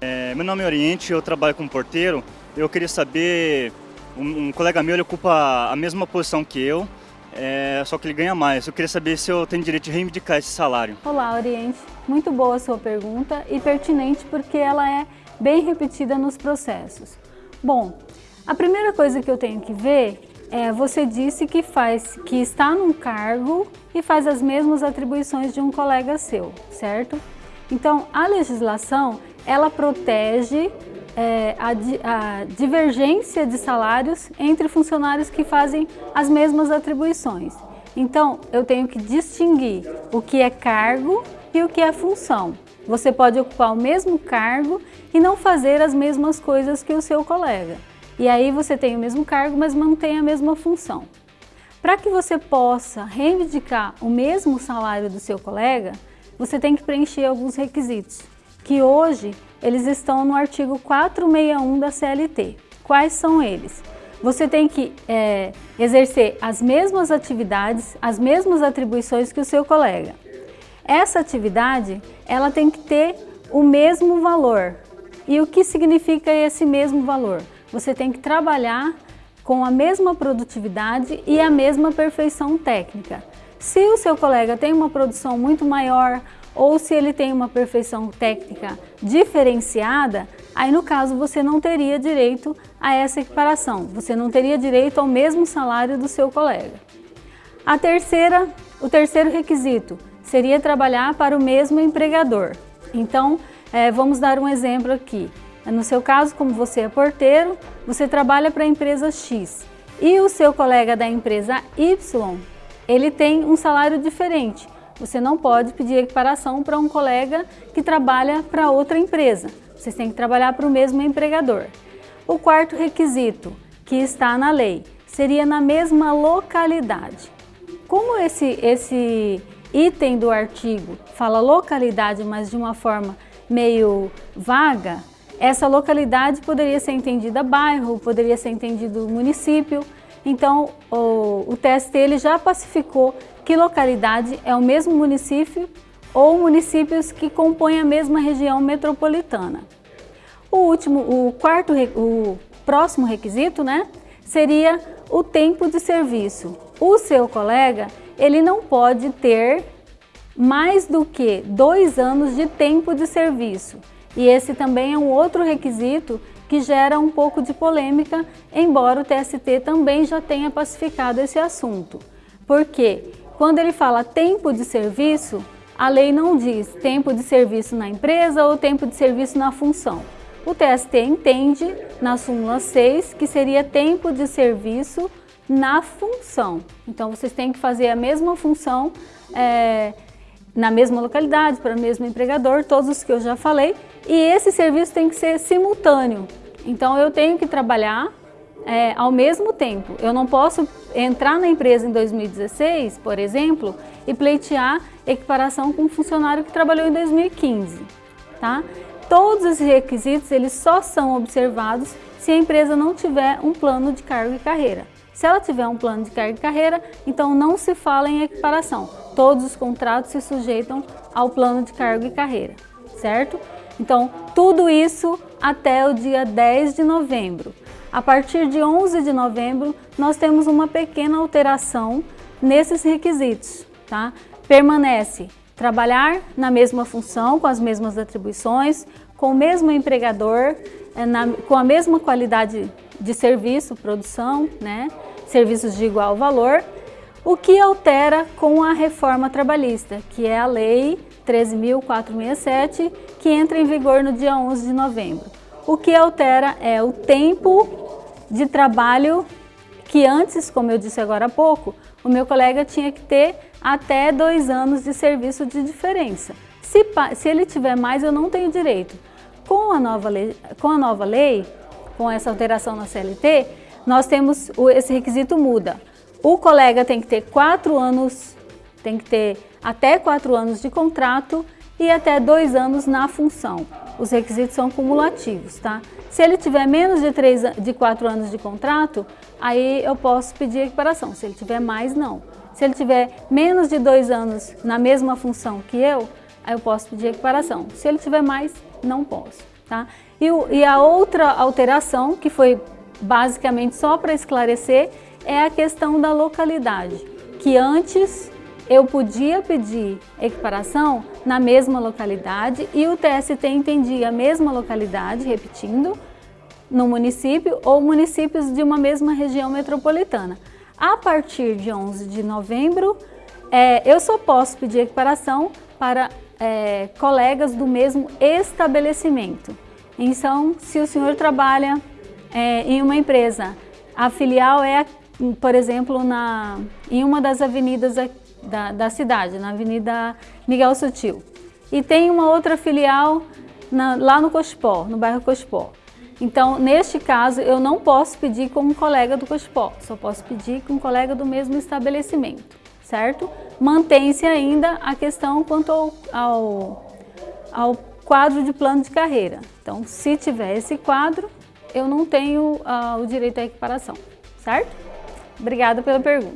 É, meu nome é Oriente, eu trabalho como porteiro. Eu queria saber, um, um colega meu ele ocupa a mesma posição que eu, é, só que ele ganha mais. Eu queria saber se eu tenho direito de reivindicar esse salário. Olá, Oriente. Muito boa a sua pergunta e pertinente porque ela é bem repetida nos processos. Bom, a primeira coisa que eu tenho que ver é, você disse que, faz, que está num cargo e faz as mesmas atribuições de um colega seu, certo? Então, a legislação, ela protege é, a, a, divergência de salários entre funcionários que fazem as mesmas atribuições. Então, eu tenho que distinguir o que é cargo e o que é função. Você pode ocupar o mesmo cargo e não fazer as mesmas coisas que o seu colega. E aí você tem o mesmo cargo, mas mantém a mesma função. Para que você possa reivindicar o mesmo salário do seu colega, você tem que preencher alguns requisitos, que hoje eles estão no artigo 461 da CLT. Quais são eles? Você tem que é, exercer as mesmas atividades, as mesmas atribuições que o seu colega. Essa atividade, ela tem que ter o mesmo valor. E o que significa esse mesmo valor? você tem que trabalhar com a mesma produtividade e a mesma perfeição técnica. Se o seu colega tem uma produção muito maior ou se ele tem uma perfeição técnica diferenciada, aí no caso você não teria direito a essa equiparação, você não teria direito ao mesmo salário do seu colega. A terceira, o terceiro requisito seria trabalhar para o mesmo empregador. Então, é, vamos dar um exemplo aqui. No seu caso, como você é porteiro, você trabalha para a empresa X e o seu colega da empresa Y, ele tem um salário diferente. Você não pode pedir equiparação para um colega que trabalha para outra empresa. Vocês têm que trabalhar para o mesmo empregador. O quarto requisito, que está na lei, seria na mesma localidade. Como esse, esse item do artigo fala localidade, mas de uma forma meio vaga, essa localidade poderia ser entendida bairro, poderia ser entendido município. Então, o, o TST ele já pacificou que localidade é o mesmo município ou municípios que compõem a mesma região metropolitana. O último, o quarto, o próximo requisito, né, seria o tempo de serviço. O seu colega, ele não pode ter mais do que dois anos de tempo de serviço. E esse também é um outro requisito que gera um pouco de polêmica, embora o TST também já tenha pacificado esse assunto. Porque quando ele fala tempo de serviço, a lei não diz tempo de serviço na empresa ou tempo de serviço na função. O TST entende, na súmula 6, que seria tempo de serviço na função. Então, vocês têm que fazer a mesma função é, na mesma localidade, para o mesmo empregador, todos os que eu já falei, e esse serviço tem que ser simultâneo. Então eu tenho que trabalhar é, ao mesmo tempo. Eu não posso entrar na empresa em 2016, por exemplo, e pleitear equiparação com um funcionário que trabalhou em 2015. Tá? Todos esses requisitos eles só são observados se a empresa não tiver um plano de cargo e carreira. Se ela tiver um plano de carga e carreira, então não se fala em equiparação. Todos os contratos se sujeitam ao plano de cargo e carreira, certo? Então, tudo isso até o dia 10 de novembro. A partir de 11 de novembro, nós temos uma pequena alteração nesses requisitos, tá? Permanece trabalhar na mesma função, com as mesmas atribuições, com o mesmo empregador, eh, na, com a mesma qualidade de serviço, produção, né? serviços de igual valor, o que altera com a reforma trabalhista, que é a Lei 13.467, que entra em vigor no dia 11 de novembro. O que altera é o tempo de trabalho que antes, como eu disse agora há pouco, o meu colega tinha que ter até dois anos de serviço de diferença. Se, se ele tiver mais, eu não tenho direito. Com a nova lei, com a nova lei com essa alteração na CLT, nós temos, esse requisito muda. O colega tem que ter quatro anos, tem que ter até quatro anos de contrato e até dois anos na função. Os requisitos são cumulativos, tá? Se ele tiver menos de, três, de quatro anos de contrato, aí eu posso pedir equiparação. Se ele tiver mais, não. Se ele tiver menos de dois anos na mesma função que eu, aí eu posso pedir equiparação. Se ele tiver mais, não posso. Tá? E, e a outra alteração, que foi basicamente só para esclarecer, é a questão da localidade, que antes eu podia pedir equiparação na mesma localidade e o TST entendia a mesma localidade, repetindo, no município ou municípios de uma mesma região metropolitana. A partir de 11 de novembro, é, eu só posso pedir equiparação para é, colegas do mesmo estabelecimento. Então, se o senhor trabalha é, em uma empresa, a filial é, por exemplo, na, em uma das avenidas da, da cidade, na Avenida Miguel Sutil. E tem uma outra filial na, lá no Cospó, no bairro Cospó. Então, neste caso, eu não posso pedir com um colega do Cospó, só posso pedir com um colega do mesmo estabelecimento, certo? Mantém-se ainda a questão quanto ao, ao, ao, quadro de plano de carreira. Então, se tiver esse quadro, eu não tenho uh, o direito à equiparação, certo? Obrigada pela pergunta.